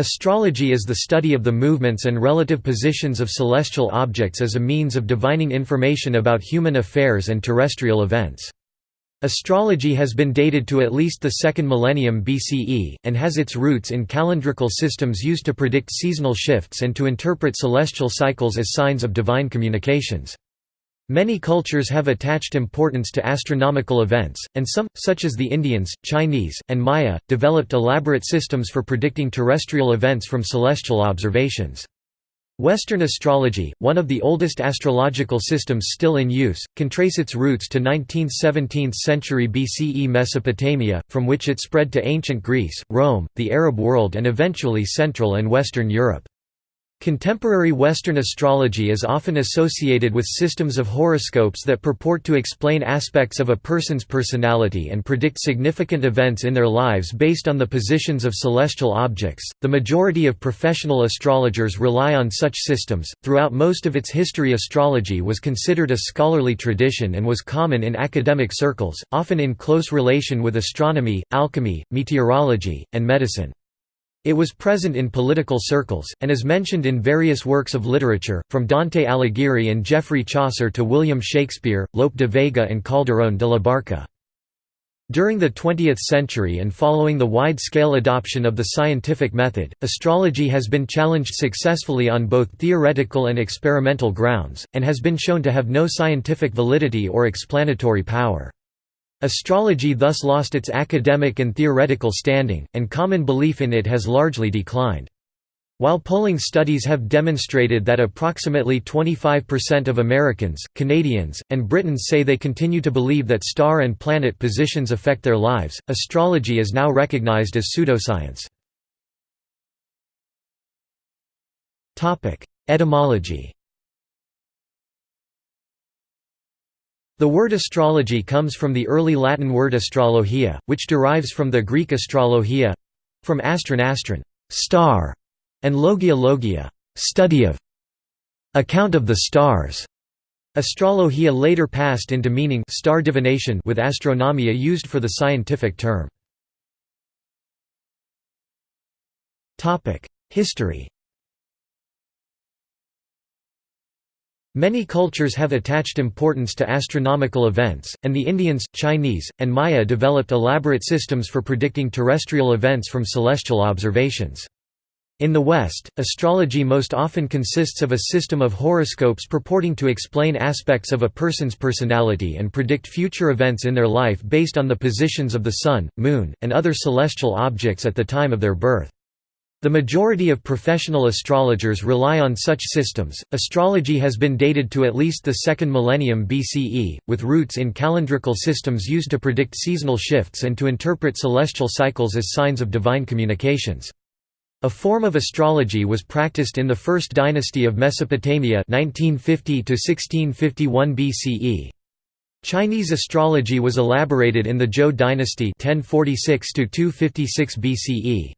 Astrology is the study of the movements and relative positions of celestial objects as a means of divining information about human affairs and terrestrial events. Astrology has been dated to at least the second millennium BCE, and has its roots in calendrical systems used to predict seasonal shifts and to interpret celestial cycles as signs of divine communications. Many cultures have attached importance to astronomical events, and some, such as the Indians, Chinese, and Maya, developed elaborate systems for predicting terrestrial events from celestial observations. Western astrology, one of the oldest astrological systems still in use, can trace its roots to 19th–17th century BCE Mesopotamia, from which it spread to ancient Greece, Rome, the Arab world and eventually Central and Western Europe. Contemporary Western astrology is often associated with systems of horoscopes that purport to explain aspects of a person's personality and predict significant events in their lives based on the positions of celestial objects. The majority of professional astrologers rely on such systems. Throughout most of its history, astrology was considered a scholarly tradition and was common in academic circles, often in close relation with astronomy, alchemy, meteorology, and medicine. It was present in political circles, and is mentioned in various works of literature, from Dante Alighieri and Geoffrey Chaucer to William Shakespeare, Lope de Vega and Calderón de la Barca. During the 20th century and following the wide-scale adoption of the scientific method, astrology has been challenged successfully on both theoretical and experimental grounds, and has been shown to have no scientific validity or explanatory power. Astrology thus lost its academic and theoretical standing, and common belief in it has largely declined. While polling studies have demonstrated that approximately 25% of Americans, Canadians, and Britons say they continue to believe that star and planet positions affect their lives, astrology is now recognized as pseudoscience. Etymology The word astrology comes from the early Latin word astrologia, which derives from the Greek astrologia—from astron astron star", and logia logia study of, account of the stars. Astrologia later passed into meaning star divination with astronomia used for the scientific term. History Many cultures have attached importance to astronomical events, and the Indians, Chinese, and Maya developed elaborate systems for predicting terrestrial events from celestial observations. In the West, astrology most often consists of a system of horoscopes purporting to explain aspects of a person's personality and predict future events in their life based on the positions of the Sun, Moon, and other celestial objects at the time of their birth. The majority of professional astrologers rely on such systems. Astrology has been dated to at least the second millennium BCE, with roots in calendrical systems used to predict seasonal shifts and to interpret celestial cycles as signs of divine communications. A form of astrology was practiced in the First Dynasty of Mesopotamia 1950 1651 BCE. Chinese astrology was elaborated in the Zhou dynasty 1046 256 BCE.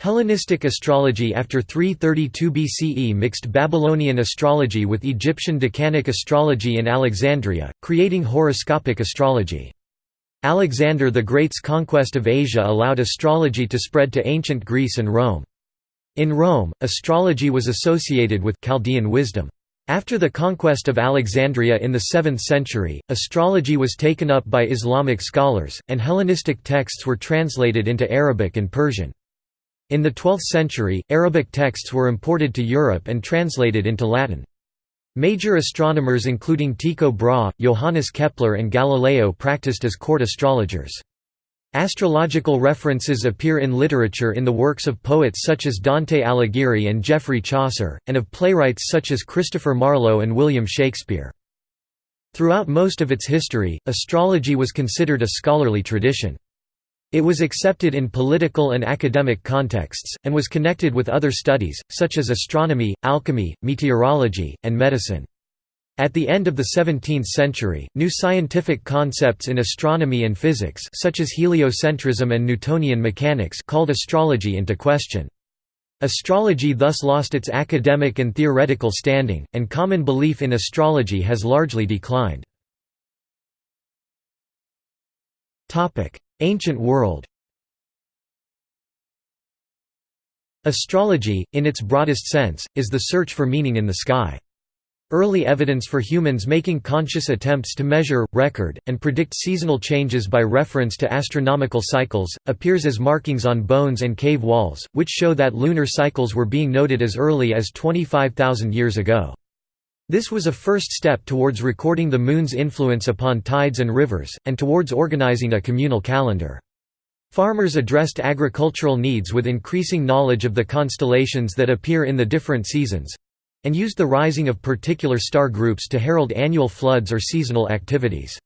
Hellenistic astrology after 332 BCE mixed Babylonian astrology with Egyptian decanic astrology in Alexandria, creating horoscopic astrology. Alexander the Great's conquest of Asia allowed astrology to spread to ancient Greece and Rome. In Rome, astrology was associated with Chaldean wisdom. After the conquest of Alexandria in the 7th century, astrology was taken up by Islamic scholars, and Hellenistic texts were translated into Arabic and Persian. In the 12th century, Arabic texts were imported to Europe and translated into Latin. Major astronomers including Tycho Brahe, Johannes Kepler and Galileo practiced as court astrologers. Astrological references appear in literature in the works of poets such as Dante Alighieri and Geoffrey Chaucer, and of playwrights such as Christopher Marlowe and William Shakespeare. Throughout most of its history, astrology was considered a scholarly tradition. It was accepted in political and academic contexts, and was connected with other studies, such as astronomy, alchemy, meteorology, and medicine. At the end of the 17th century, new scientific concepts in astronomy and physics such as heliocentrism and Newtonian mechanics called astrology into question. Astrology thus lost its academic and theoretical standing, and common belief in astrology has largely declined. Ancient world Astrology, in its broadest sense, is the search for meaning in the sky. Early evidence for humans making conscious attempts to measure, record, and predict seasonal changes by reference to astronomical cycles, appears as markings on bones and cave walls, which show that lunar cycles were being noted as early as 25,000 years ago. This was a first step towards recording the Moon's influence upon tides and rivers, and towards organizing a communal calendar. Farmers addressed agricultural needs with increasing knowledge of the constellations that appear in the different seasons, and used the rising of particular star groups to herald annual floods or seasonal activities.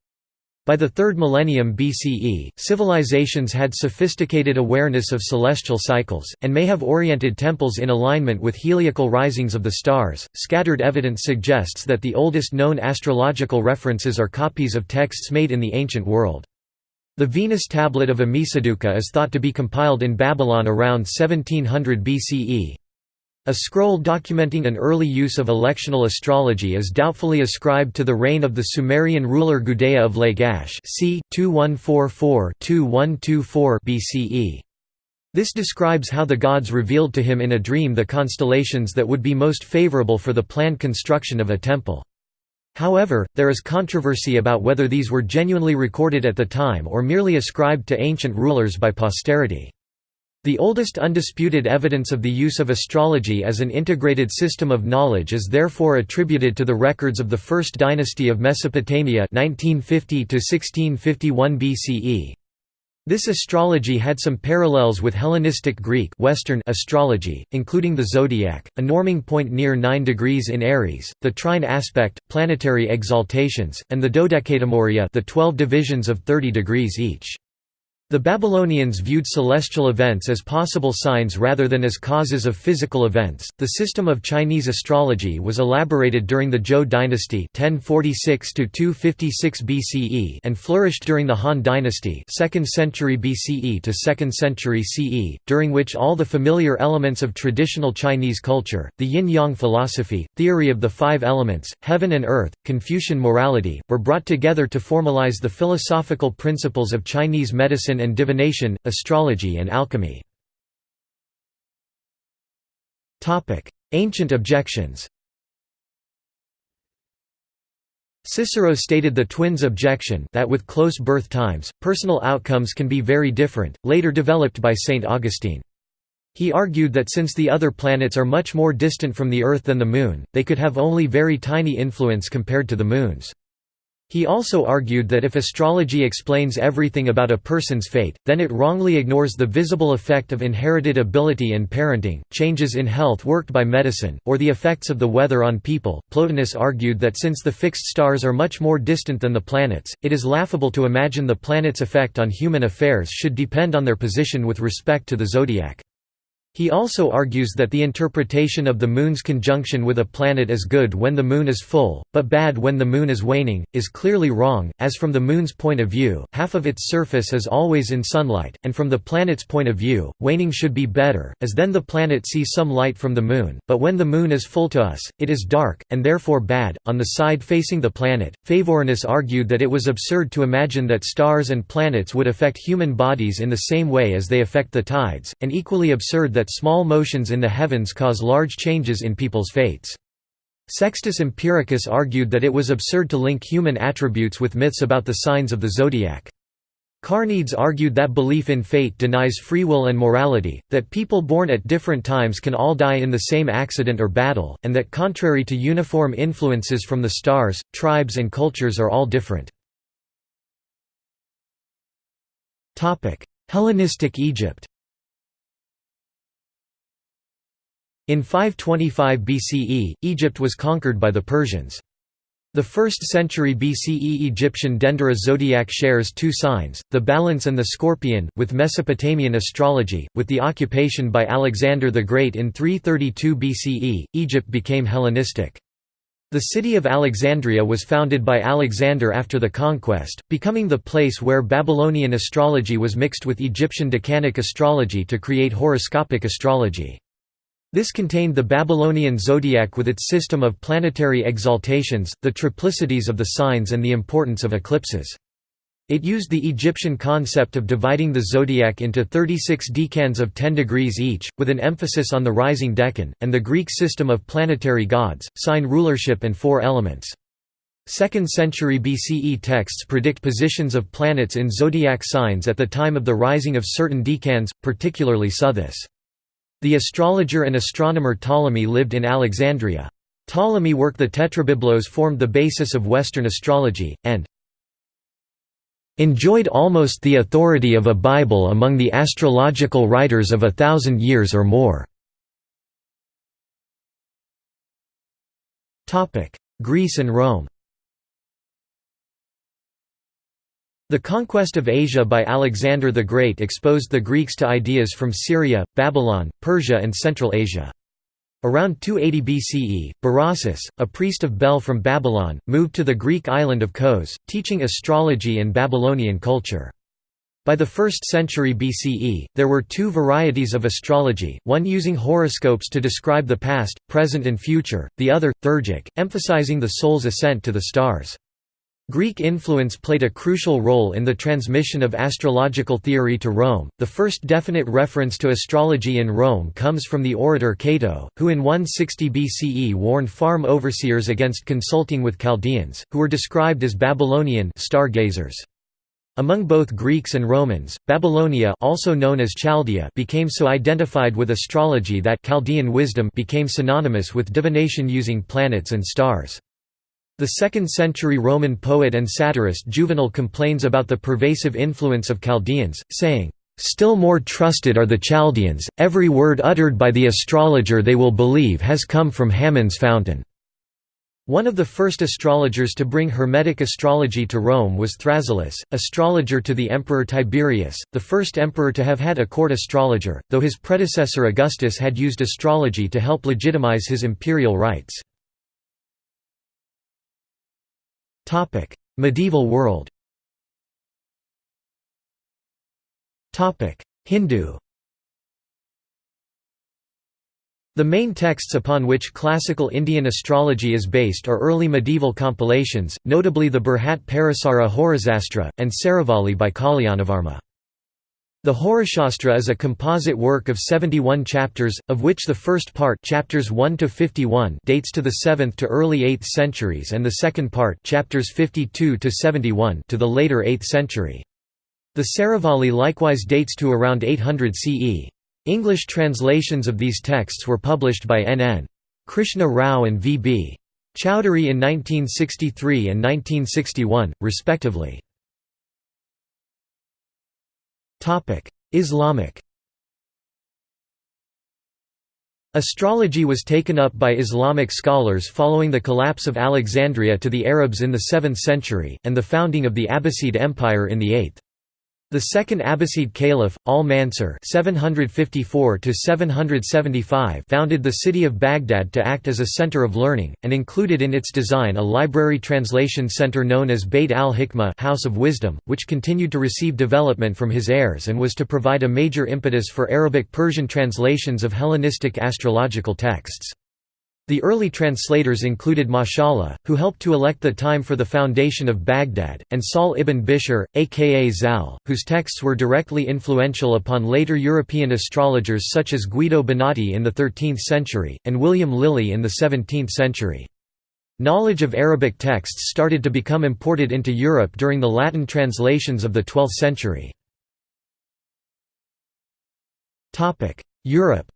By the 3rd millennium BCE, civilizations had sophisticated awareness of celestial cycles, and may have oriented temples in alignment with heliacal risings of the stars. Scattered evidence suggests that the oldest known astrological references are copies of texts made in the ancient world. The Venus tablet of Ammisaduqa is thought to be compiled in Babylon around 1700 BCE. A scroll documenting an early use of electional astrology is doubtfully ascribed to the reign of the Sumerian ruler Gudea of Lagash c. 2144–2124 BCE. This describes how the gods revealed to him in a dream the constellations that would be most favorable for the planned construction of a temple. However, there is controversy about whether these were genuinely recorded at the time or merely ascribed to ancient rulers by posterity. The oldest undisputed evidence of the use of astrology as an integrated system of knowledge is therefore attributed to the records of the First Dynasty of Mesopotamia 1950 BCE. This astrology had some parallels with Hellenistic Greek Western astrology, including the zodiac, a norming point near 9 degrees in Aries, the trine aspect, planetary exaltations, and the dodecatemoria the 12 divisions of 30 degrees each. The Babylonians viewed celestial events as possible signs rather than as causes of physical events. The system of Chinese astrology was elaborated during the Zhou dynasty (1046 to 256 BCE) and flourished during the Han dynasty (2nd century BCE to 2nd century CE), during which all the familiar elements of traditional Chinese culture, the yin-yang philosophy, theory of the five elements, heaven and earth, Confucian morality, were brought together to formalize the philosophical principles of Chinese medicine and divination, astrology and alchemy. Ancient objections Cicero stated the twins' objection that with close birth times, personal outcomes can be very different, later developed by St. Augustine. He argued that since the other planets are much more distant from the Earth than the Moon, they could have only very tiny influence compared to the Moon's. He also argued that if astrology explains everything about a person's fate, then it wrongly ignores the visible effect of inherited ability and parenting, changes in health worked by medicine, or the effects of the weather on people. Plotinus argued that since the fixed stars are much more distant than the planets, it is laughable to imagine the planets' effect on human affairs should depend on their position with respect to the zodiac. He also argues that the interpretation of the Moon's conjunction with a planet as good when the Moon is full, but bad when the Moon is waning, is clearly wrong, as from the Moon's point of view, half of its surface is always in sunlight, and from the planet's point of view, waning should be better, as then the planet sees some light from the Moon, but when the Moon is full to us, it is dark, and therefore bad. On the side facing the planet, Phavorinus argued that it was absurd to imagine that stars and planets would affect human bodies in the same way as they affect the tides, and equally absurd that small motions in the heavens cause large changes in people's fates. Sextus Empiricus argued that it was absurd to link human attributes with myths about the signs of the zodiac. Carneades argued that belief in fate denies free will and morality, that people born at different times can all die in the same accident or battle, and that contrary to uniform influences from the stars, tribes and cultures are all different. Hellenistic Egypt In 525 BCE, Egypt was conquered by the Persians. The 1st century BCE Egyptian Dendera zodiac shares two signs, the balance and the scorpion, with Mesopotamian astrology. With the occupation by Alexander the Great in 332 BCE, Egypt became Hellenistic. The city of Alexandria was founded by Alexander after the conquest, becoming the place where Babylonian astrology was mixed with Egyptian decanic astrology to create horoscopic astrology. This contained the Babylonian zodiac with its system of planetary exaltations, the triplicities of the signs and the importance of eclipses. It used the Egyptian concept of dividing the zodiac into 36 decans of 10 degrees each, with an emphasis on the rising decan, and the Greek system of planetary gods, sign rulership and four elements. 2nd century BCE texts predict positions of planets in zodiac signs at the time of the rising of certain decans, particularly Sothis. The astrologer and astronomer Ptolemy lived in Alexandria. Ptolemy work the Tetrabiblos formed the basis of Western astrology, and enjoyed almost the authority of a Bible among the astrological writers of a thousand years or more. Greece and Rome The conquest of Asia by Alexander the Great exposed the Greeks to ideas from Syria, Babylon, Persia and Central Asia. Around 280 BCE, Berossus, a priest of Bel from Babylon, moved to the Greek island of Kos, teaching astrology and Babylonian culture. By the 1st century BCE, there were two varieties of astrology, one using horoscopes to describe the past, present and future, the other, theurgic, emphasizing the soul's ascent to the stars. Greek influence played a crucial role in the transmission of astrological theory to Rome. The first definite reference to astrology in Rome comes from the orator Cato, who in 160 BCE warned farm overseers against consulting with Chaldeans, who were described as Babylonian stargazers. Among both Greeks and Romans, Babylonia also known as Chaldea became so identified with astrology that Chaldean wisdom became synonymous with divination using planets and stars. The 2nd-century Roman poet and satirist Juvenal complains about the pervasive influence of Chaldeans, saying, "...still more trusted are the Chaldeans, every word uttered by the astrologer they will believe has come from Hammon's fountain." One of the first astrologers to bring Hermetic astrology to Rome was Thrasyllus, astrologer to the Emperor Tiberius, the first emperor to have had a court astrologer, though his predecessor Augustus had used astrology to help legitimize his imperial rights. Topic: Medieval world. Topic: Hindu. The main texts upon which classical Indian astrology is based are early medieval compilations, notably the Brihat Parasara Horashastra, and Saravali by Kalyanavarma. The Horashastra is a composite work of 71 chapters, of which the first part chapters 1 to 51 dates to the 7th to early 8th centuries and the second part chapters 52 to 71 to the later 8th century. The Saravali likewise dates to around 800 CE. English translations of these texts were published by N. N. Krishna Rao and V. B. Chowdhury in 1963 and 1961, respectively. Islamic Astrology was taken up by Islamic scholars following the collapse of Alexandria to the Arabs in the 7th century, and the founding of the Abbasid Empire in the 8th. The second Abbasid Caliph, al-Mansur founded the city of Baghdad to act as a center of learning, and included in its design a library translation center known as Beit al-Hikmah House of Wisdom, which continued to receive development from his heirs and was to provide a major impetus for Arabic-Persian translations of Hellenistic astrological texts. The early translators included Mashallah, who helped to elect the time for the foundation of Baghdad, and Sahl ibn Bishr, aka Zal, whose texts were directly influential upon later European astrologers such as Guido Bonatti in the 13th century, and William Lilly in the 17th century. Knowledge of Arabic texts started to become imported into Europe during the Latin translations of the 12th century. Europe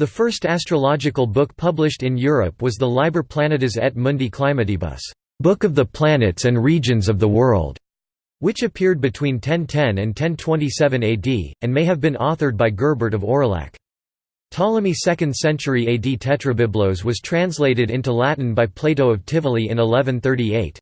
The first astrological book published in Europe was the Liber Planetis et Mundi Climatibus Book of the Planets and Regions of the World, which appeared between 1010 and 1027 AD, and may have been authored by Gerbert of Aurillac. Ptolemy's 2nd century AD Tetrabiblos was translated into Latin by Plato of Tivoli in 1138.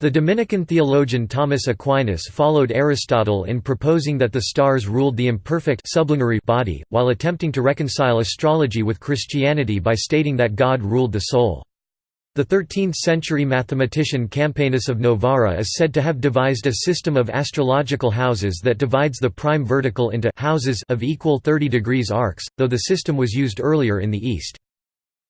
The Dominican theologian Thomas Aquinas followed Aristotle in proposing that the stars ruled the imperfect sublunary body, while attempting to reconcile astrology with Christianity by stating that God ruled the soul. The 13th-century mathematician Campanus of Novara is said to have devised a system of astrological houses that divides the prime vertical into houses of equal 30 degrees arcs, though the system was used earlier in the East.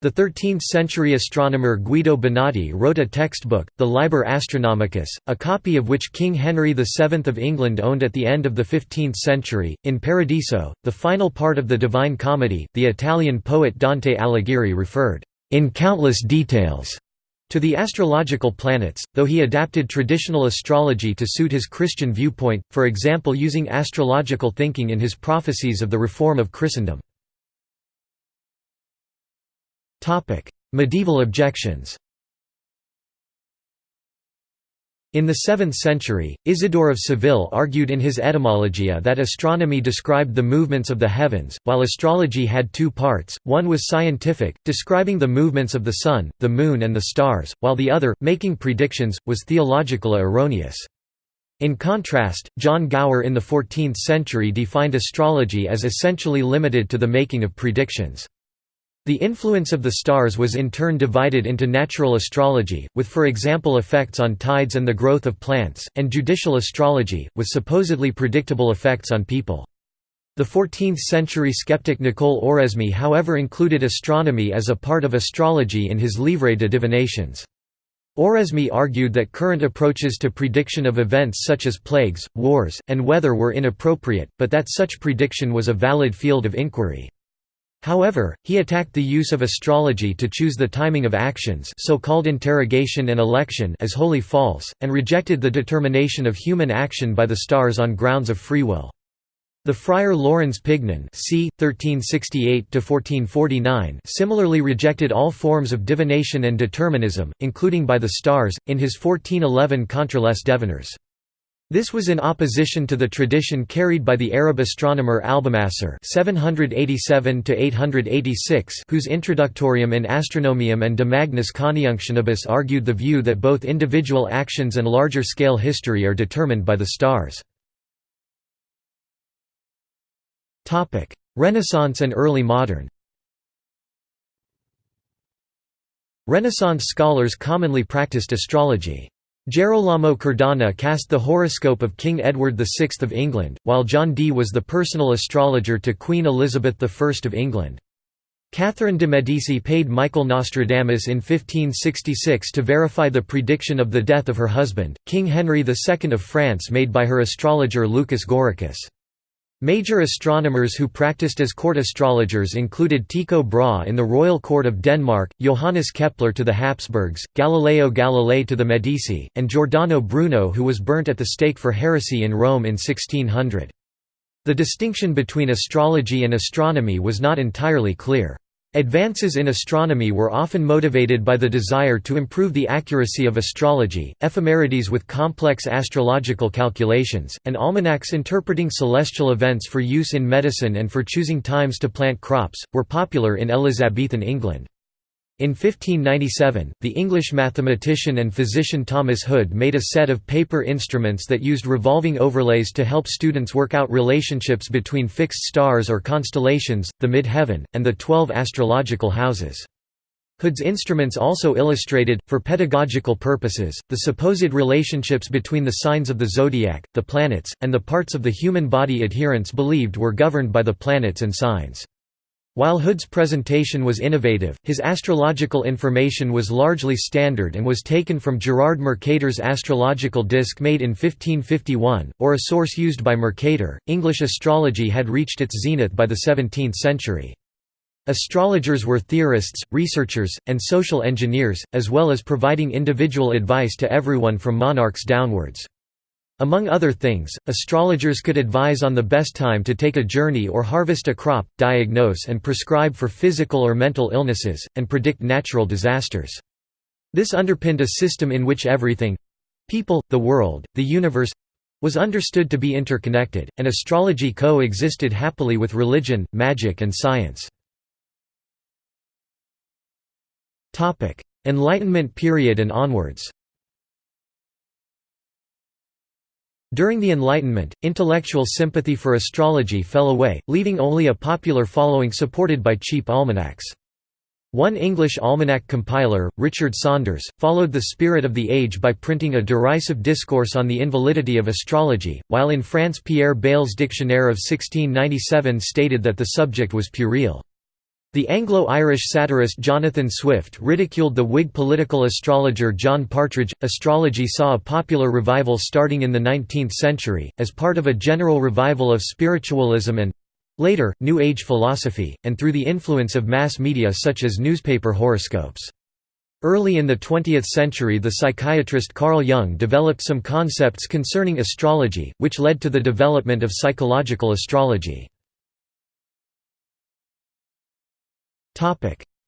The 13th-century astronomer Guido Bonatti wrote a textbook, the Liber Astronomicus, a copy of which King Henry VII of England owned at the end of the 15th century. In Paradiso, the final part of the Divine Comedy, the Italian poet Dante Alighieri referred, in countless details, to the astrological planets, though he adapted traditional astrology to suit his Christian viewpoint, for example using astrological thinking in his prophecies of the reform of Christendom. Medieval objections In the 7th century, Isidore of Seville argued in his Etymologia that astronomy described the movements of the heavens, while astrology had two parts, one was scientific, describing the movements of the sun, the moon and the stars, while the other, making predictions, was theological erroneous. In contrast, John Gower in the 14th century defined astrology as essentially limited to the making of predictions. The influence of the stars was in turn divided into natural astrology, with for example effects on tides and the growth of plants, and judicial astrology, with supposedly predictable effects on people. The 14th-century skeptic Nicole Oresme however included astronomy as a part of astrology in his Livre de Divinations. Oresme argued that current approaches to prediction of events such as plagues, wars, and weather were inappropriate, but that such prediction was a valid field of inquiry. However, he attacked the use of astrology to choose the timing of actions so-called interrogation and election as wholly false, and rejected the determination of human action by the stars on grounds of free will. The friar Laurens Pignon c. 1368 similarly rejected all forms of divination and determinism, including by the stars, in his 1411 Contre les Devineurs. This was in opposition to the tradition carried by the Arab astronomer Albumassar (787–886), whose Introductorium in Astronomiam and De Magnis Conjunctionibus argued the view that both individual actions and larger-scale history are determined by the stars. Topic: Renaissance and early modern. Renaissance scholars commonly practiced astrology. Gerolamo Cardano cast the horoscope of King Edward VI of England, while John Dee was the personal astrologer to Queen Elizabeth I of England. Catherine de' Medici paid Michael Nostradamus in 1566 to verify the prediction of the death of her husband, King Henry II of France made by her astrologer Lucas Gauricus. Major astronomers who practiced as court astrologers included Tycho Brahe in the royal court of Denmark, Johannes Kepler to the Habsburgs, Galileo Galilei to the Medici, and Giordano Bruno who was burnt at the stake for heresy in Rome in 1600. The distinction between astrology and astronomy was not entirely clear. Advances in astronomy were often motivated by the desire to improve the accuracy of astrology, ephemerides with complex astrological calculations, and almanacs interpreting celestial events for use in medicine and for choosing times to plant crops, were popular in Elizabethan England. In 1597, the English mathematician and physician Thomas Hood made a set of paper instruments that used revolving overlays to help students work out relationships between fixed stars or constellations, the mid-heaven, and the twelve astrological houses. Hood's instruments also illustrated, for pedagogical purposes, the supposed relationships between the signs of the zodiac, the planets, and the parts of the human body adherents believed were governed by the planets and signs. While Hood's presentation was innovative, his astrological information was largely standard and was taken from Gerard Mercator's astrological disc made in 1551, or a source used by Mercator. English astrology had reached its zenith by the 17th century. Astrologers were theorists, researchers, and social engineers, as well as providing individual advice to everyone from monarchs downwards. Among other things, astrologers could advise on the best time to take a journey or harvest a crop, diagnose and prescribe for physical or mental illnesses, and predict natural disasters. This underpinned a system in which everything—people, the world, the universe—was understood to be interconnected, and astrology co-existed happily with religion, magic and science. Enlightenment period and onwards During the Enlightenment, intellectual sympathy for astrology fell away, leaving only a popular following supported by cheap almanacs. One English almanac compiler, Richard Saunders, followed the spirit of the age by printing a derisive discourse on the invalidity of astrology, while in France Pierre Bayle's Dictionnaire of 1697 stated that the subject was puerile. The Anglo-Irish satirist Jonathan Swift ridiculed the Whig political astrologer John Partridge. Astrology saw a popular revival starting in the 19th century, as part of a general revival of spiritualism and later, New Age philosophy, and through the influence of mass media such as newspaper horoscopes. Early in the 20th century the psychiatrist Carl Jung developed some concepts concerning astrology, which led to the development of psychological astrology.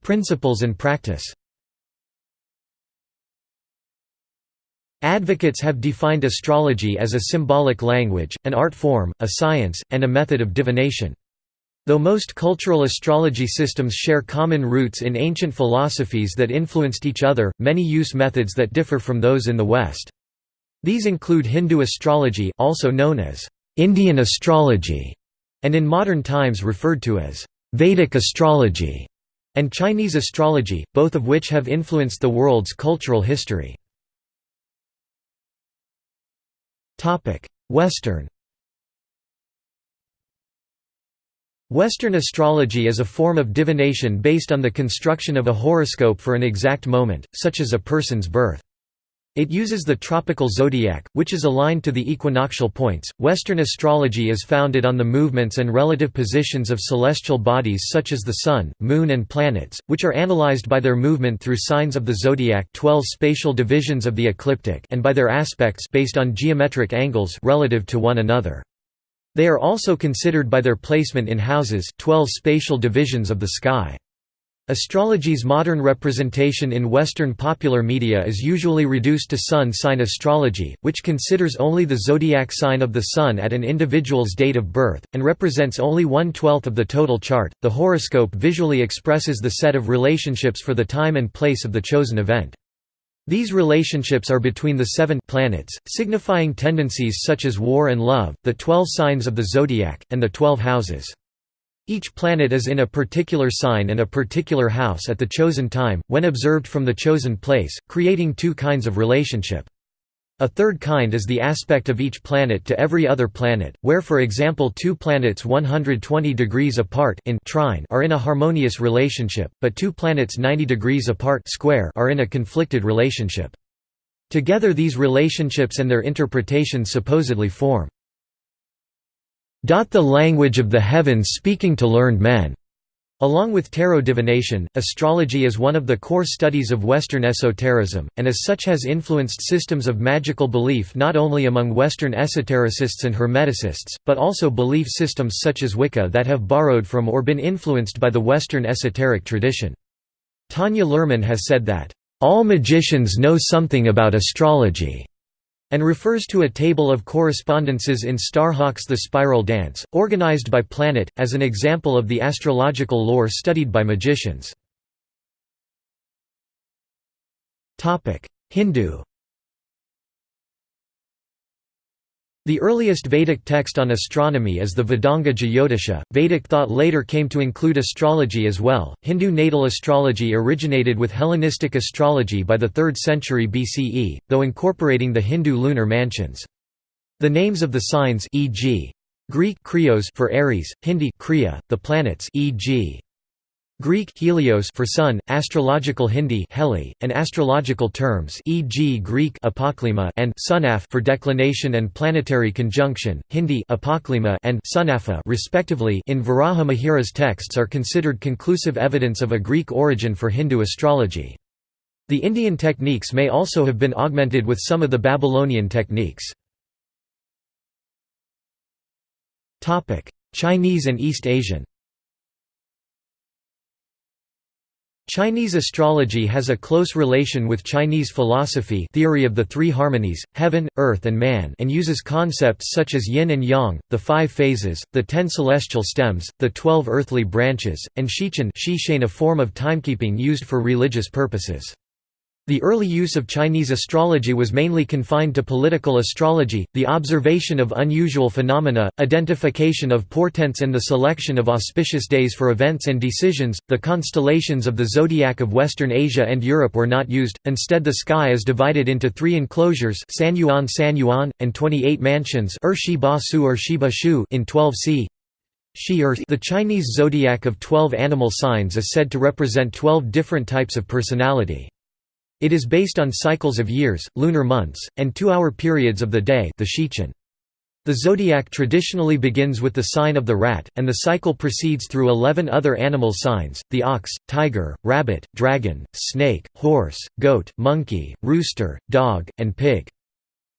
Principles and practice Advocates have defined astrology as a symbolic language, an art form, a science, and a method of divination. Though most cultural astrology systems share common roots in ancient philosophies that influenced each other, many use methods that differ from those in the West. These include Hindu astrology also known as Indian astrology, and in modern times referred to as Vedic astrology and Chinese astrology, both of which have influenced the world's cultural history. Western Western astrology is a form of divination based on the construction of a horoscope for an exact moment, such as a person's birth. It uses the tropical zodiac, which is aligned to the equinoctial points. Western astrology is founded on the movements and relative positions of celestial bodies such as the Sun, Moon, and planets, which are analyzed by their movement through signs of the zodiac, 12 spatial divisions of the ecliptic, and by their aspects based on geometric angles relative to one another. They are also considered by their placement in houses, 12 spatial divisions of the sky. Astrology's modern representation in Western popular media is usually reduced to sun sign astrology, which considers only the zodiac sign of the Sun at an individual's date of birth, and represents only one-twelfth of the total chart. The horoscope visually expresses the set of relationships for the time and place of the chosen event. These relationships are between the seven planets, signifying tendencies such as war and love, the twelve signs of the zodiac, and the twelve houses. Each planet is in a particular sign and a particular house at the chosen time, when observed from the chosen place, creating two kinds of relationship. A third kind is the aspect of each planet to every other planet, where for example two planets 120 degrees apart in trine are in a harmonious relationship, but two planets 90 degrees apart square are in a conflicted relationship. Together these relationships and their interpretations supposedly form the language of the heavens speaking to learned men. Along with tarot divination, astrology is one of the core studies of Western esotericism, and as such has influenced systems of magical belief not only among Western esotericists and hermeticists, but also belief systems such as Wicca that have borrowed from or been influenced by the Western esoteric tradition. Tanya Luhrmann has said that, "...all magicians know something about astrology." And refers to a table of correspondences in Starhawk's The Spiral Dance, organized by planet, as an example of the astrological lore studied by magicians. Hindu The earliest Vedic text on astronomy is the Vedanga Jyotisha. Vedic thought later came to include astrology as well. Hindu natal astrology originated with Hellenistic astrology by the 3rd century BCE, though incorporating the Hindu lunar mansions. The names of the signs e.g. Greek Krios for Aries, Hindi Kriya, the planets e.g. Greek helios for sun, astrological Hindi heli, and astrological terms e.g. Greek apoklima and sunaphe for declination and planetary conjunction, Hindi apoklima and sunapha respectively in Varaha Mihira's texts are considered conclusive evidence of a Greek origin for Hindu astrology. The Indian techniques may also have been augmented with some of the Babylonian techniques. Chinese and East Asian Chinese astrology has a close relation with Chinese philosophy theory of the three harmonies, heaven, earth and man and uses concepts such as yin and yang, the five phases, the ten celestial stems, the twelve earthly branches, and shichen a form of timekeeping used for religious purposes. The early use of Chinese astrology was mainly confined to political astrology, the observation of unusual phenomena, identification of portents and the selection of auspicious days for events and decisions. The constellations of the zodiac of Western Asia and Europe were not used, instead the sky is divided into three enclosures San Yuan San Yuan, and 28 mansions er er in 12 c. The Chinese zodiac of 12 animal signs is said to represent 12 different types of personality. It is based on cycles of years, lunar months, and two-hour periods of the day the Shichen. The zodiac traditionally begins with the sign of the rat, and the cycle proceeds through 11 other animal signs, the ox, tiger, rabbit, dragon, snake, horse, goat, monkey, rooster, dog, and pig.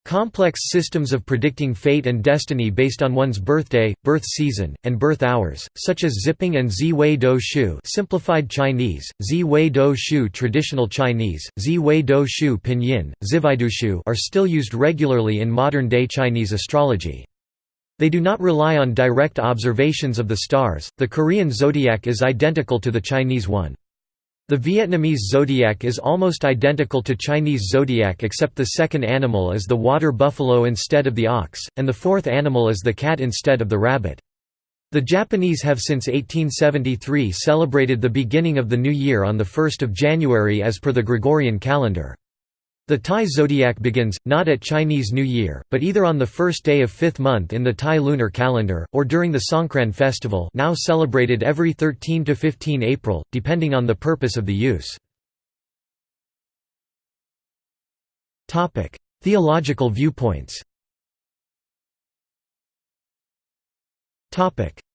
Complex systems of predicting fate and destiny based on one's birthday, birth season, and birth hours, such as zipping and zi do shu simplified Chinese, zi do shu traditional Chinese, zi do shu pinyin, zivaidushu are still used regularly in modern-day Chinese astrology. They do not rely on direct observations of the stars, the Korean zodiac is identical to the Chinese one. The Vietnamese zodiac is almost identical to Chinese zodiac except the second animal is the water buffalo instead of the ox, and the fourth animal is the cat instead of the rabbit. The Japanese have since 1873 celebrated the beginning of the new year on 1 January as per the Gregorian calendar. The Thai zodiac begins, not at Chinese New Year, but either on the first day of fifth month in the Thai lunar calendar, or during the Songkran festival now celebrated every 13–15 April, depending on the purpose of the use. Theological viewpoints.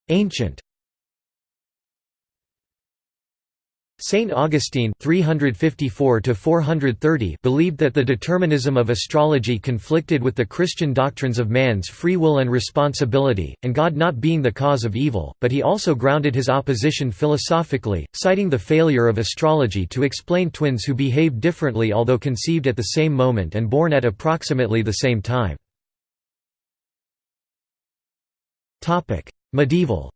Ancient Saint Augustine 354 believed that the determinism of astrology conflicted with the Christian doctrines of man's free will and responsibility, and God not being the cause of evil, but he also grounded his opposition philosophically, citing the failure of astrology to explain twins who behaved differently although conceived at the same moment and born at approximately the same time. Medieval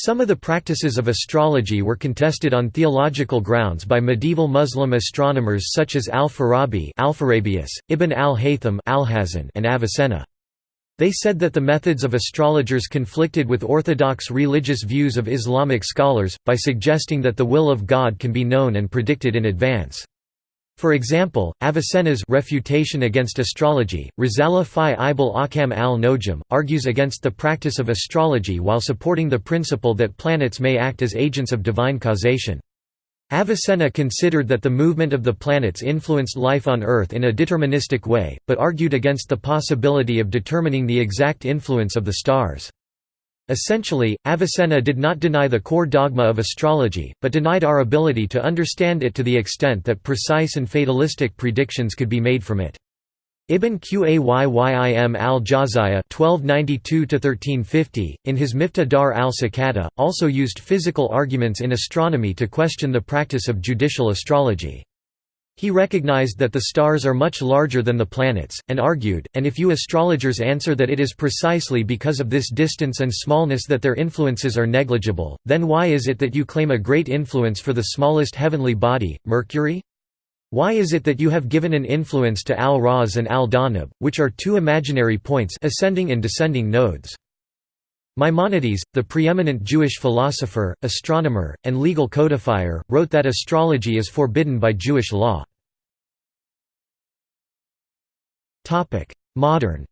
Some of the practices of astrology were contested on theological grounds by medieval Muslim astronomers such as al-Farabi Ibn al-Haytham and Avicenna. They said that the methods of astrologers conflicted with orthodox religious views of Islamic scholars, by suggesting that the will of God can be known and predicted in advance. For example, Avicenna's refutation against astrology, Risala fi Ibal Akam al-Nojum, argues against the practice of astrology while supporting the principle that planets may act as agents of divine causation. Avicenna considered that the movement of the planets influenced life on Earth in a deterministic way, but argued against the possibility of determining the exact influence of the stars. Essentially, Avicenna did not deny the core dogma of astrology, but denied our ability to understand it to the extent that precise and fatalistic predictions could be made from it. Ibn Qayyim al-Jawziyya in his Miftah Dar al-Sakata, also used physical arguments in astronomy to question the practice of judicial astrology. He recognized that the stars are much larger than the planets, and argued, and if you astrologers answer that it is precisely because of this distance and smallness that their influences are negligible, then why is it that you claim a great influence for the smallest heavenly body, Mercury? Why is it that you have given an influence to Al-Raz and Al-Dhanab, which are two imaginary points ascending and descending nodes? Maimonides, the preeminent Jewish philosopher, astronomer, and legal codifier, wrote that astrology is forbidden by Jewish law. Modern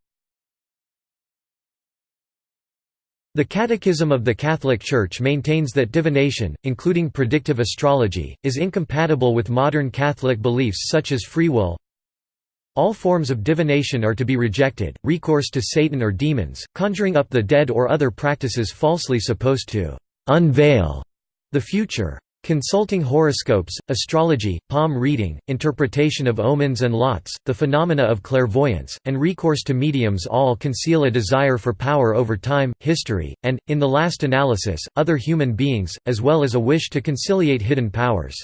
The Catechism of the Catholic Church maintains that divination, including predictive astrology, is incompatible with modern Catholic beliefs such as free will, all forms of divination are to be rejected, recourse to Satan or demons, conjuring up the dead or other practices falsely supposed to «unveil» the future. Consulting horoscopes, astrology, palm reading, interpretation of omens and lots, the phenomena of clairvoyance, and recourse to mediums all conceal a desire for power over time, history, and, in the last analysis, other human beings, as well as a wish to conciliate hidden powers.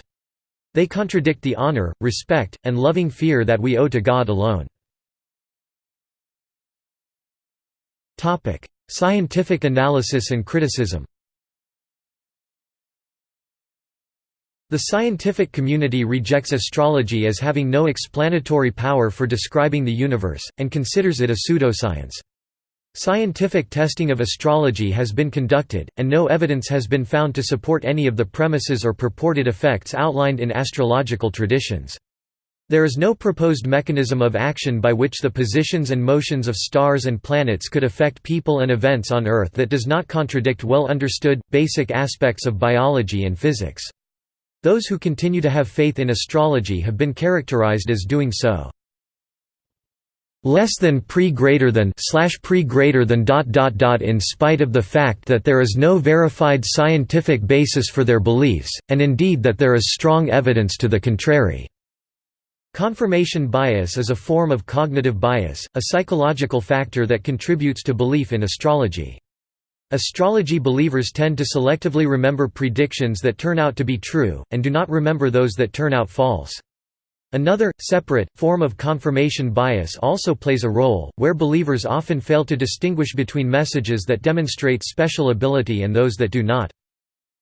They contradict the honor, respect, and loving fear that we owe to God alone. Scientific analysis and criticism The scientific community rejects astrology as having no explanatory power for describing the universe, and considers it a pseudoscience. Scientific testing of astrology has been conducted, and no evidence has been found to support any of the premises or purported effects outlined in astrological traditions. There is no proposed mechanism of action by which the positions and motions of stars and planets could affect people and events on Earth that does not contradict well understood, basic aspects of biology and physics. Those who continue to have faith in astrology have been characterized as doing so less than pre greater than slash pre greater than dot dot dot in spite of the fact that there is no verified scientific basis for their beliefs, and indeed that there is strong evidence to the contrary. Confirmation bias is a form of cognitive bias, a psychological factor that contributes to belief in astrology. Astrology believers tend to selectively remember predictions that turn out to be true, and do not remember those that turn out false. Another, separate, form of confirmation bias also plays a role, where believers often fail to distinguish between messages that demonstrate special ability and those that do not.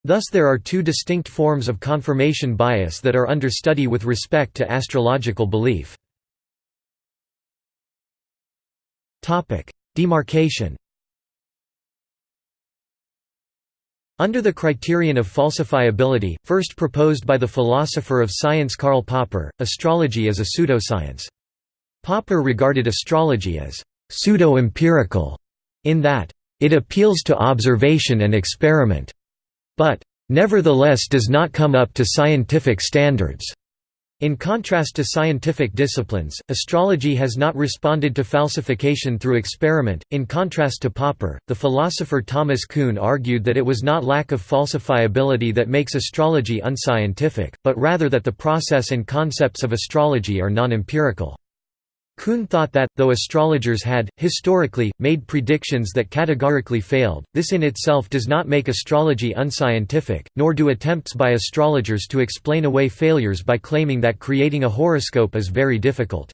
Thus there are two distinct forms of confirmation bias that are under study with respect to astrological belief. Demarcation Under the criterion of falsifiability, first proposed by the philosopher of science Karl Popper, astrology is a pseudoscience. Popper regarded astrology as pseudo-empirical, in that, it appeals to observation and experiment, but nevertheless does not come up to scientific standards. In contrast to scientific disciplines, astrology has not responded to falsification through experiment. In contrast to Popper, the philosopher Thomas Kuhn argued that it was not lack of falsifiability that makes astrology unscientific, but rather that the process and concepts of astrology are non-empirical. Kuhn thought that, though astrologers had, historically, made predictions that categorically failed, this in itself does not make astrology unscientific, nor do attempts by astrologers to explain away failures by claiming that creating a horoscope is very difficult.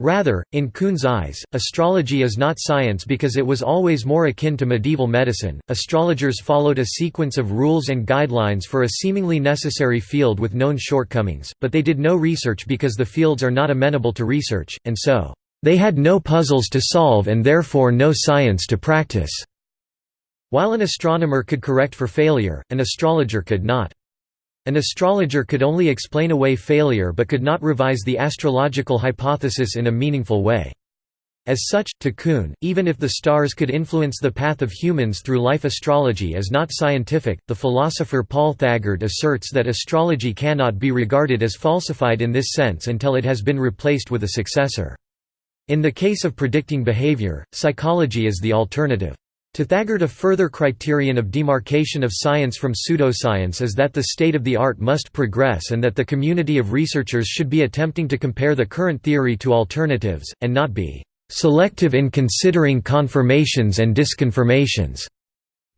Rather, in Kuhn's eyes, astrology is not science because it was always more akin to medieval medicine. Astrologers followed a sequence of rules and guidelines for a seemingly necessary field with known shortcomings, but they did no research because the fields are not amenable to research, and so, they had no puzzles to solve and therefore no science to practice. While an astronomer could correct for failure, an astrologer could not. An astrologer could only explain away failure but could not revise the astrological hypothesis in a meaningful way. As such, to Kuhn, even if the stars could influence the path of humans through life astrology is not scientific. The philosopher Paul Thagard asserts that astrology cannot be regarded as falsified in this sense until it has been replaced with a successor. In the case of predicting behavior, psychology is the alternative. To Thagard a further criterion of demarcation of science from pseudoscience is that the state of the art must progress and that the community of researchers should be attempting to compare the current theory to alternatives, and not be "...selective in considering confirmations and disconfirmations."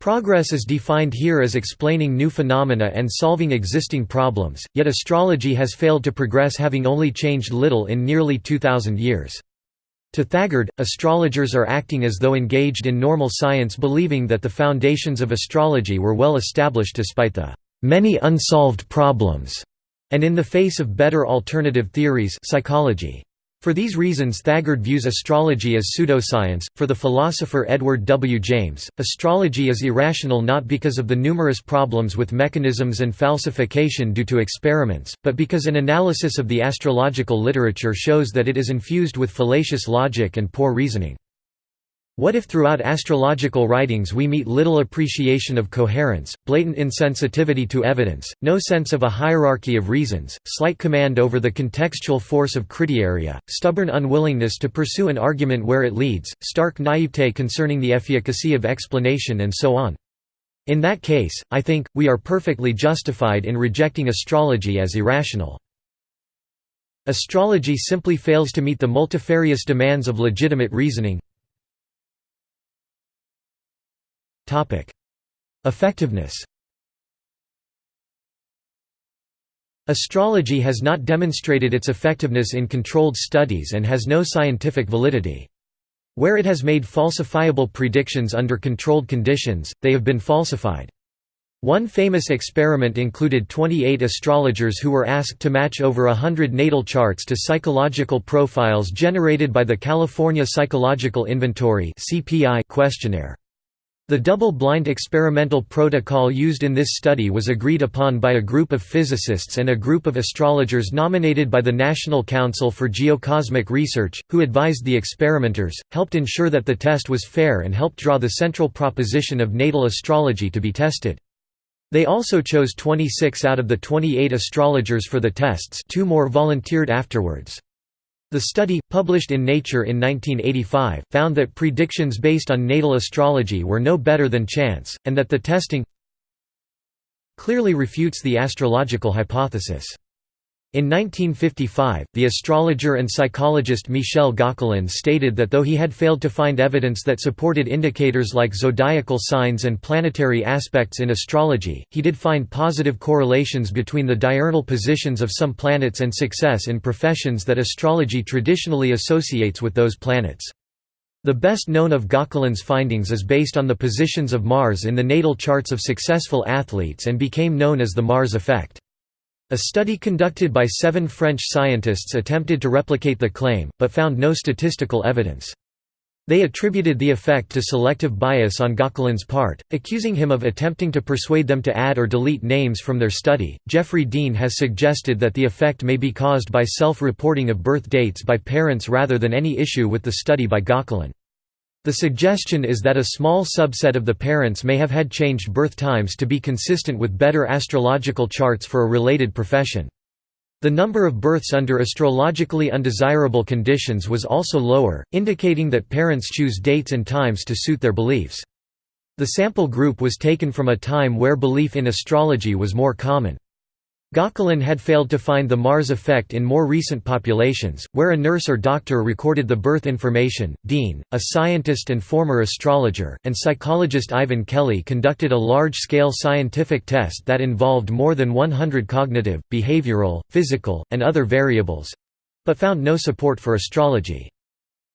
Progress is defined here as explaining new phenomena and solving existing problems, yet astrology has failed to progress having only changed little in nearly 2,000 years. To Thagard, astrologers are acting as though engaged in normal science believing that the foundations of astrology were well established despite the many unsolved problems, and in the face of better alternative theories psychology. For these reasons Thagard views astrology as pseudoscience. For the philosopher Edward W. James, astrology is irrational not because of the numerous problems with mechanisms and falsification due to experiments, but because an analysis of the astrological literature shows that it is infused with fallacious logic and poor reasoning. What if throughout astrological writings we meet little appreciation of coherence, blatant insensitivity to evidence, no sense of a hierarchy of reasons, slight command over the contextual force of criteria, stubborn unwillingness to pursue an argument where it leads, stark naivete concerning the efficacy of explanation and so on? In that case, I think, we are perfectly justified in rejecting astrology as irrational. Astrology simply fails to meet the multifarious demands of legitimate reasoning, Effectiveness Astrology has not demonstrated its effectiveness in controlled studies and has no scientific validity. Where it has made falsifiable predictions under controlled conditions, they have been falsified. One famous experiment included 28 astrologers who were asked to match over hundred natal charts to psychological profiles generated by the California Psychological Inventory questionnaire. The double-blind experimental protocol used in this study was agreed upon by a group of physicists and a group of astrologers nominated by the National Council for Geocosmic Research, who advised the experimenters, helped ensure that the test was fair and helped draw the central proposition of natal astrology to be tested. They also chose 26 out of the 28 astrologers for the tests two more volunteered afterwards. The study, published in Nature in 1985, found that predictions based on natal astrology were no better than chance, and that the testing clearly refutes the astrological hypothesis. In 1955, the astrologer and psychologist Michel Gauquelin stated that though he had failed to find evidence that supported indicators like zodiacal signs and planetary aspects in astrology, he did find positive correlations between the diurnal positions of some planets and success in professions that astrology traditionally associates with those planets. The best known of Gauquelin's findings is based on the positions of Mars in the natal charts of successful athletes and became known as the Mars effect. A study conducted by seven French scientists attempted to replicate the claim, but found no statistical evidence. They attributed the effect to selective bias on Gauquelin's part, accusing him of attempting to persuade them to add or delete names from their study. Jeffrey Dean has suggested that the effect may be caused by self reporting of birth dates by parents rather than any issue with the study by Gauquelin. The suggestion is that a small subset of the parents may have had changed birth times to be consistent with better astrological charts for a related profession. The number of births under astrologically undesirable conditions was also lower, indicating that parents choose dates and times to suit their beliefs. The sample group was taken from a time where belief in astrology was more common. Gauquelin had failed to find the Mars effect in more recent populations, where a nurse or doctor recorded the birth information. Dean, a scientist and former astrologer, and psychologist Ivan Kelly conducted a large scale scientific test that involved more than 100 cognitive, behavioral, physical, and other variables but found no support for astrology.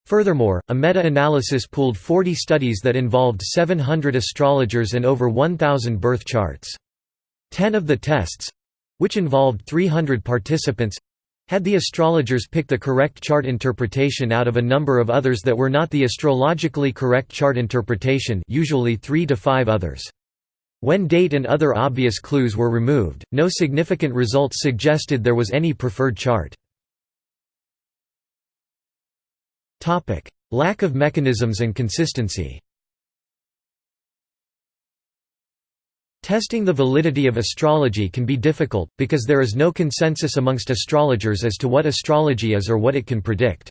Furthermore, a meta-analysis pooled 40 studies that involved 700 astrologers and over 1,000 birth charts. Ten of the tests, which involved 300 participants had the astrologers pick the correct chart interpretation out of a number of others that were not the astrologically correct chart interpretation usually three to five others. When date and other obvious clues were removed, no significant results suggested there was any preferred chart. Lack of mechanisms and consistency Testing the validity of astrology can be difficult, because there is no consensus amongst astrologers as to what astrology is or what it can predict.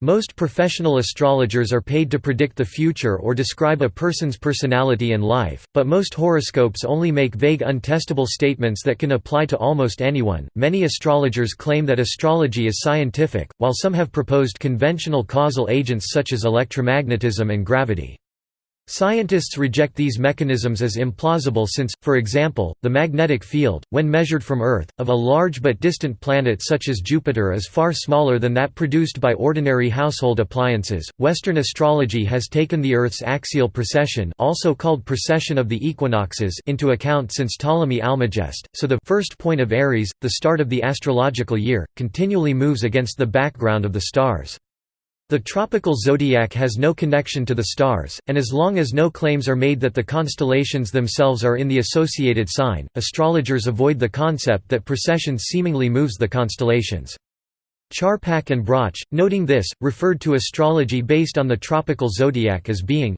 Most professional astrologers are paid to predict the future or describe a person's personality and life, but most horoscopes only make vague untestable statements that can apply to almost anyone. Many astrologers claim that astrology is scientific, while some have proposed conventional causal agents such as electromagnetism and gravity. Scientists reject these mechanisms as implausible since, for example, the magnetic field, when measured from Earth, of a large but distant planet such as Jupiter is far smaller than that produced by ordinary household appliances. Western astrology has taken the Earth's axial precession, also called precession of the equinoxes, into account since Ptolemy Almagest, so the first point of Aries, the start of the astrological year, continually moves against the background of the stars. The tropical zodiac has no connection to the stars, and as long as no claims are made that the constellations themselves are in the associated sign, astrologers avoid the concept that precession seemingly moves the constellations. Charpak and Broch, noting this, referred to astrology based on the tropical zodiac as being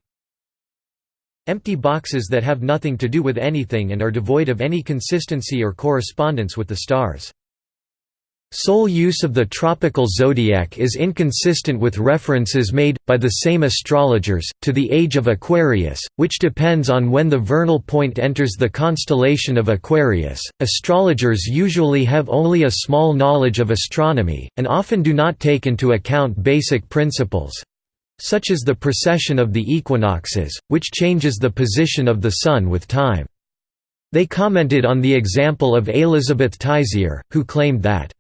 empty boxes that have nothing to do with anything and are devoid of any consistency or correspondence with the stars. Sole use of the tropical zodiac is inconsistent with references made, by the same astrologers, to the age of Aquarius, which depends on when the vernal point enters the constellation of Aquarius. Astrologers usually have only a small knowledge of astronomy, and often do not take into account basic principles such as the precession of the equinoxes, which changes the position of the Sun with time. They commented on the example of Elizabeth Teissier, who claimed that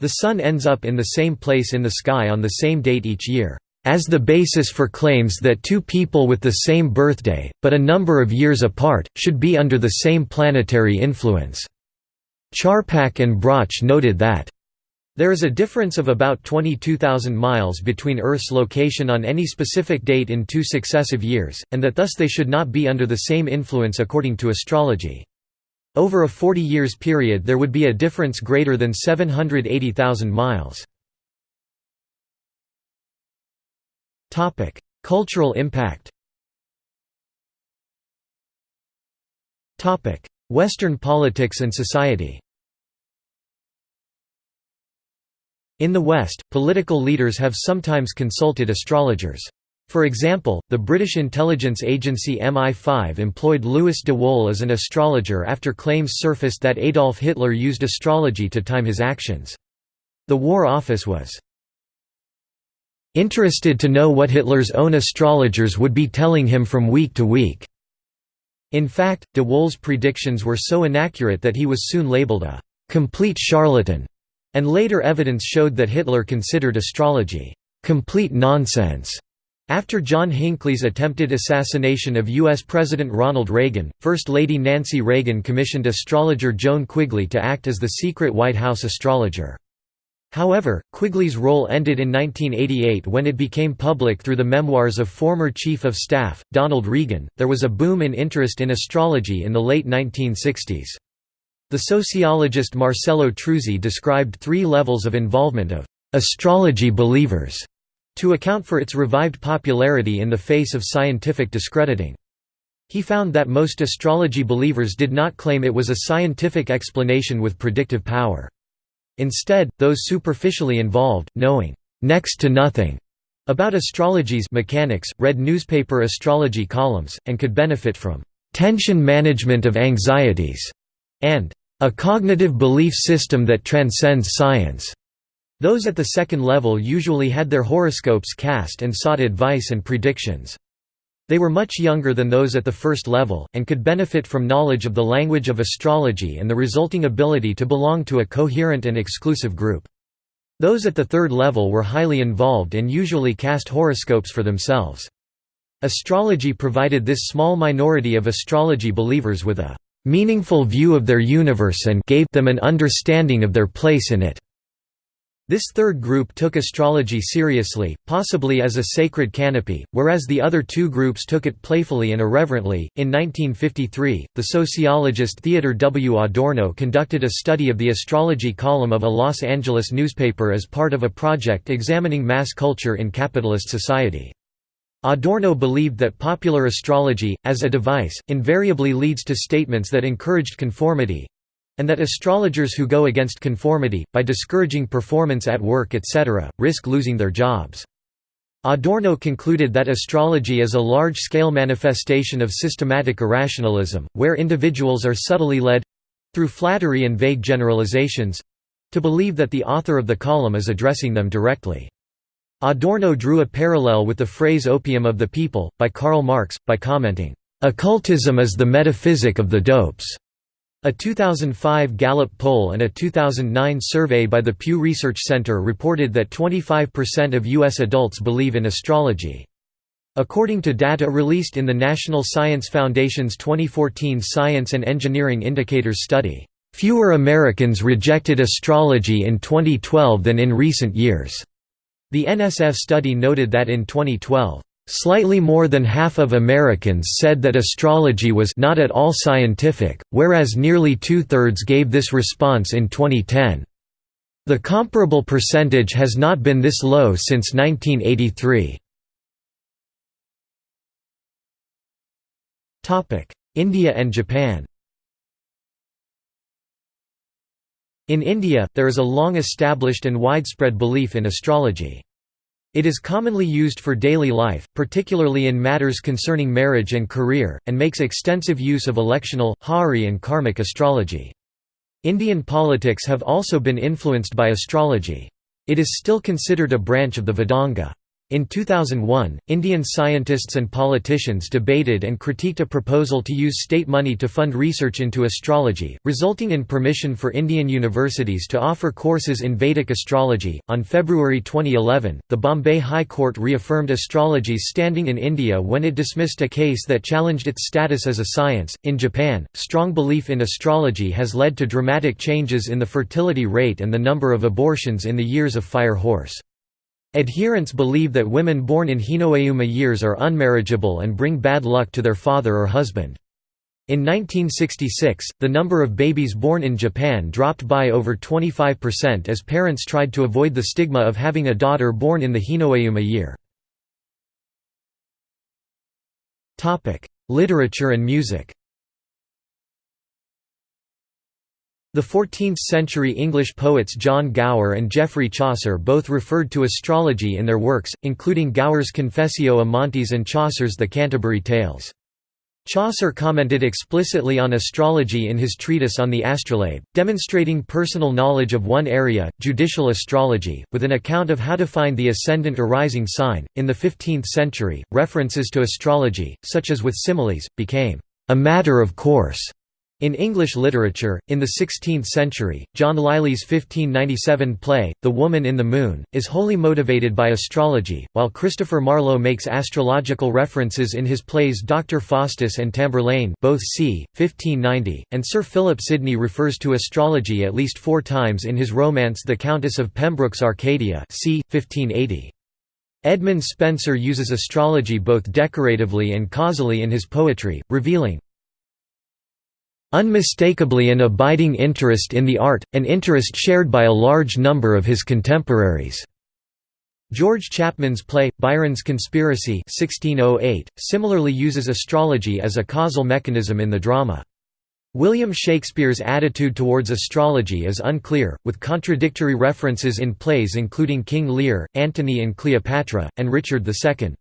the Sun ends up in the same place in the sky on the same date each year, as the basis for claims that two people with the same birthday, but a number of years apart, should be under the same planetary influence. Charpak and Broch noted that There is a difference of about 22,000 miles between Earth's location on any specific date in two successive years, and that thus they should not be under the same influence according to astrology. Over a 40 years period there would be a difference greater than 780,000 miles. Cultural impact Western politics and society In the West, political leaders have sometimes consulted astrologers. For example, the British intelligence agency MI5 employed Louis de Wohl as an astrologer after claims surfaced that Adolf Hitler used astrology to time his actions. The War Office was interested to know what Hitler's own astrologers would be telling him from week to week. In fact, de Wohl's predictions were so inaccurate that he was soon labeled a complete charlatan and later evidence showed that Hitler considered astrology, "...complete nonsense." After John Hinckley's attempted assassination of U.S. President Ronald Reagan, First Lady Nancy Reagan commissioned astrologer Joan Quigley to act as the secret White House astrologer. However, Quigley's role ended in 1988 when it became public through the memoirs of former Chief of Staff, Donald Regan. There was a boom in interest in astrology in the late 1960s. The sociologist Marcello Truzzi described three levels of involvement of «astrology believers» to account for its revived popularity in the face of scientific discrediting. He found that most astrology believers did not claim it was a scientific explanation with predictive power. Instead, those superficially involved, knowing «next to nothing» about astrology's mechanics, read newspaper astrology columns, and could benefit from «tension management of anxieties» and a cognitive belief system that transcends science. Those at the second level usually had their horoscopes cast and sought advice and predictions. They were much younger than those at the first level, and could benefit from knowledge of the language of astrology and the resulting ability to belong to a coherent and exclusive group. Those at the third level were highly involved and usually cast horoscopes for themselves. Astrology provided this small minority of astrology believers with a meaningful view of their universe and gave them an understanding of their place in it. This third group took astrology seriously, possibly as a sacred canopy, whereas the other two groups took it playfully and irreverently. In 1953, the sociologist Theodor W. Adorno conducted a study of the astrology column of a Los Angeles newspaper as part of a project examining mass culture in capitalist society. Adorno believed that popular astrology, as a device, invariably leads to statements that encouraged conformity—and that astrologers who go against conformity, by discouraging performance at work etc., risk losing their jobs. Adorno concluded that astrology is a large-scale manifestation of systematic irrationalism, where individuals are subtly led—through flattery and vague generalizations—to believe that the author of the column is addressing them directly. Adorno drew a parallel with the phrase opium of the people, by Karl Marx, by commenting, "...occultism is the metaphysic of the dopes." A 2005 Gallup poll and a 2009 survey by the Pew Research Center reported that 25% of U.S. adults believe in astrology. According to data released in the National Science Foundation's 2014 Science and Engineering Indicators study, "...fewer Americans rejected astrology in 2012 than in recent years." The NSF study noted that in 2012, Slightly more than half of Americans said that astrology was not at all scientific, whereas nearly two-thirds gave this response in 2010. The comparable percentage has not been this low since 1983. India and Japan In India, there is a long-established and widespread belief in astrology. It is commonly used for daily life, particularly in matters concerning marriage and career, and makes extensive use of electional, horary and karmic astrology. Indian politics have also been influenced by astrology. It is still considered a branch of the Vedanga. In 2001, Indian scientists and politicians debated and critiqued a proposal to use state money to fund research into astrology, resulting in permission for Indian universities to offer courses in Vedic astrology. On February 2011, the Bombay High Court reaffirmed astrology's standing in India when it dismissed a case that challenged its status as a science. In Japan, strong belief in astrology has led to dramatic changes in the fertility rate and the number of abortions in the years of fire horse. Adherents believe that women born in Hinoeuma years are unmarriageable and bring bad luck to their father or husband. In 1966, the number of babies born in Japan dropped by over 25% as parents tried to avoid the stigma of having a daughter born in the Hinoeuma year. Literature and music The 14th-century English poets John Gower and Geoffrey Chaucer both referred to astrology in their works, including Gower's Confessio Amantis and Chaucer's The Canterbury Tales. Chaucer commented explicitly on astrology in his treatise on the astrolabe, demonstrating personal knowledge of one area, judicial astrology, with an account of how to find the ascendant or rising sign. In the 15th century, references to astrology, such as with similes, became a matter of course in English literature, in the 16th century, John Lyly's 1597 play, The Woman in the Moon, is wholly motivated by astrology, while Christopher Marlowe makes astrological references in his plays Dr. Faustus and Tamburlaine both c. 1590, and Sir Philip Sidney refers to astrology at least four times in his romance The Countess of Pembroke's Arcadia c. 1580. Edmund Spenser uses astrology both decoratively and causally in his poetry, revealing, unmistakably an abiding interest in the art, an interest shared by a large number of his contemporaries. George Chapman's play, Byron's Conspiracy 1608, similarly uses astrology as a causal mechanism in the drama. William Shakespeare's attitude towards astrology is unclear, with contradictory references in plays including King Lear, Antony and Cleopatra, and Richard II.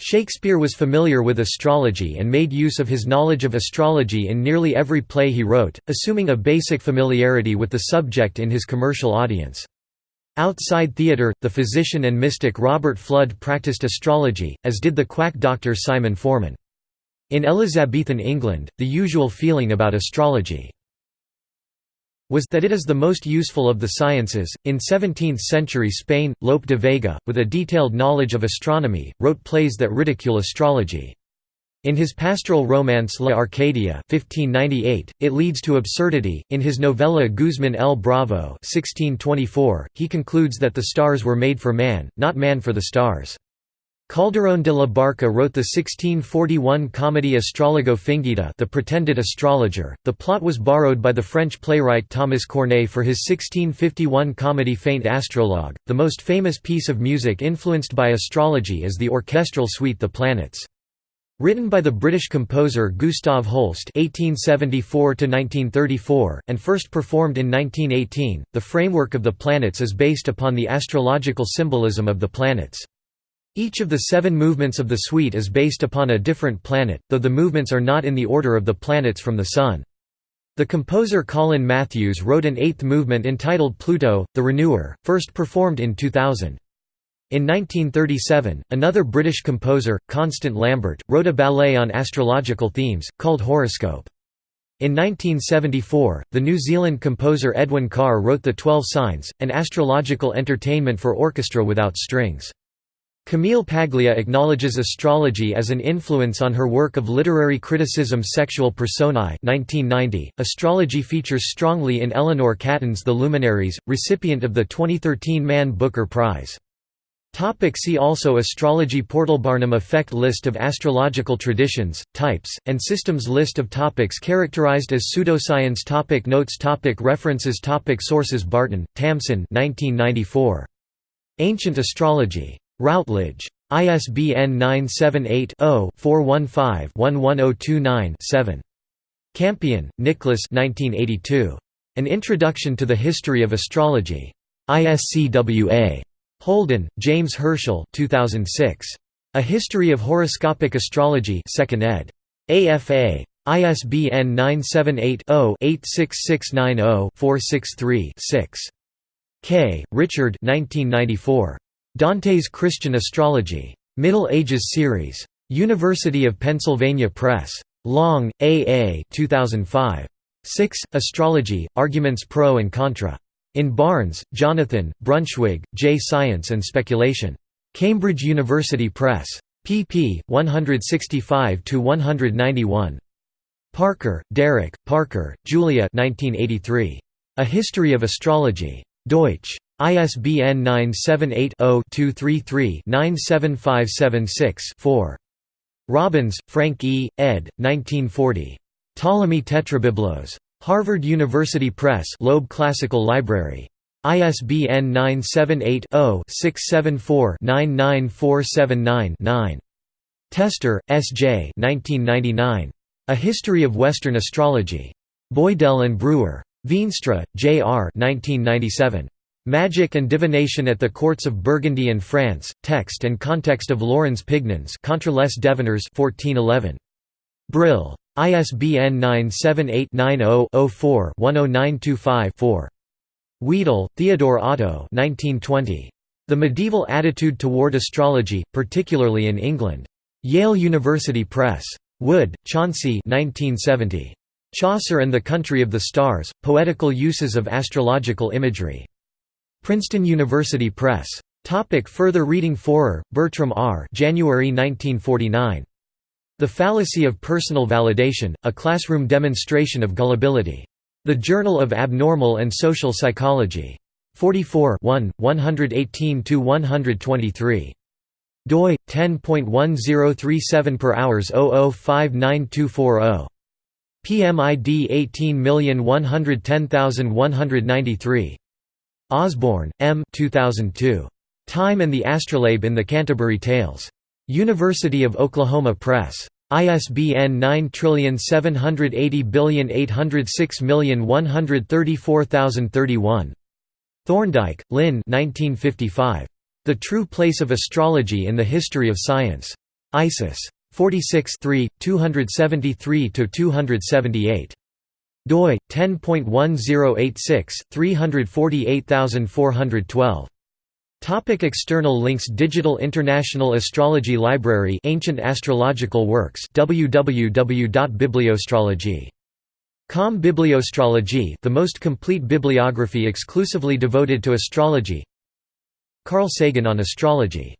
Shakespeare was familiar with astrology and made use of his knowledge of astrology in nearly every play he wrote, assuming a basic familiarity with the subject in his commercial audience. Outside theatre, the physician and mystic Robert Fludd practiced astrology, as did the quack doctor Simon Forman. In Elizabethan England, the usual feeling about astrology was that it is the most useful of the sciences. In 17th century Spain, Lope de Vega, with a detailed knowledge of astronomy, wrote plays that ridicule astrology. In his pastoral romance La Arcadia 1598, it leads to absurdity. In his novella Guzman el Bravo 1624, he concludes that the stars were made for man, not man for the stars. Calderón de la Barca wrote the 1641 comedy Astrologo Fingido The Pretended Astrologer. The plot was borrowed by the French playwright Thomas Corneille for his 1651 comedy Feint Astrologue. The most famous piece of music influenced by astrology is the orchestral suite The Planets. Written by the British composer Gustav Holst (1874–1934) and first performed in 1918, the framework of the planets is based upon the astrological symbolism of the planets. Each of the seven movements of the suite is based upon a different planet, though the movements are not in the order of the planets from the Sun. The composer Colin Matthews wrote an eighth movement entitled Pluto, the Renewer, first performed in 2000. In 1937, another British composer, Constant Lambert, wrote a ballet on astrological themes, called Horoscope. In 1974, the New Zealand composer Edwin Carr wrote The Twelve Signs, an astrological entertainment for orchestra without strings. Camille Paglia acknowledges astrology as an influence on her work of literary criticism Sexual Personae 1990. .Astrology features strongly in Eleanor Catton's The Luminaries, recipient of the 2013 Man Booker Prize. Topic see also Astrology Portal Barnum effect List of astrological traditions, types, and systems List of topics characterized as pseudoscience topic Notes topic References topic Sources Barton, Tamsin 1994. Ancient Astrology. Routledge. ISBN 978-0-415-11029-7. Campion, Nicholas An Introduction to the History of Astrology. ISCWA. Holden, James Herschel 2006. A History of Horoscopic Astrology 2nd ed. AFA. ISBN 978-0-86690-463-6. Kay, Richard 1994. Dante's Christian Astrology. Middle Ages Series. University of Pennsylvania Press. Long, A. A. 2005. 6. Astrology, Arguments Pro and Contra. In Barnes, Jonathan, Brunschwig, J. Science and Speculation. Cambridge University Press. pp. 165–191. Parker, Derek, Parker, Julia 1983. A History of Astrology. Deutsch. ISBN 978-0-233-97576-4. Robbins, Frank E., ed. 1940. Ptolemy Tetrabiblos. Harvard University Press Loeb Classical Library. ISBN 978-0-674-99479-9. Tester, S. J. 1999. A History of Western Astrology. Boydell and Brewer. Veenstra, J. R. 1997. Magic and Divination at the Courts of Burgundy and France, Text and Context of Laurens Pignon's Contra les Devineurs 1411. Brill. ISBN 978-90-04-10925-4. Wedel, Theodore Otto 1920. The Medieval Attitude Toward Astrology, Particularly in England. Yale University Press. Wood, Chauncey 1970. Chaucer and the Country of the Stars, Poetical Uses of Astrological Imagery. Princeton University Press. Topic further reading Forer, Bertram R. January 1949. The Fallacy of Personal Validation, A Classroom Demonstration of Gullibility. The Journal of Abnormal and Social Psychology. 44 1, 118–123. doi 10.1037 per hours 0059240. PMID 18110193. Osborne, M. 2002. Time and the Astrolabe in the Canterbury Tales. University of Oklahoma Press. ISBN 9780806134031. Thorndike, Lynn 1955. The True Place of Astrology in the History of Science. ISIS. 46 273–278 doi 10.1086 348412 Topic external links Digital International Astrology Library Ancient Astrological Works www.bibliostrology.com Bibliostrology the most complete bibliography exclusively devoted to astrology. Carl Sagan on astrology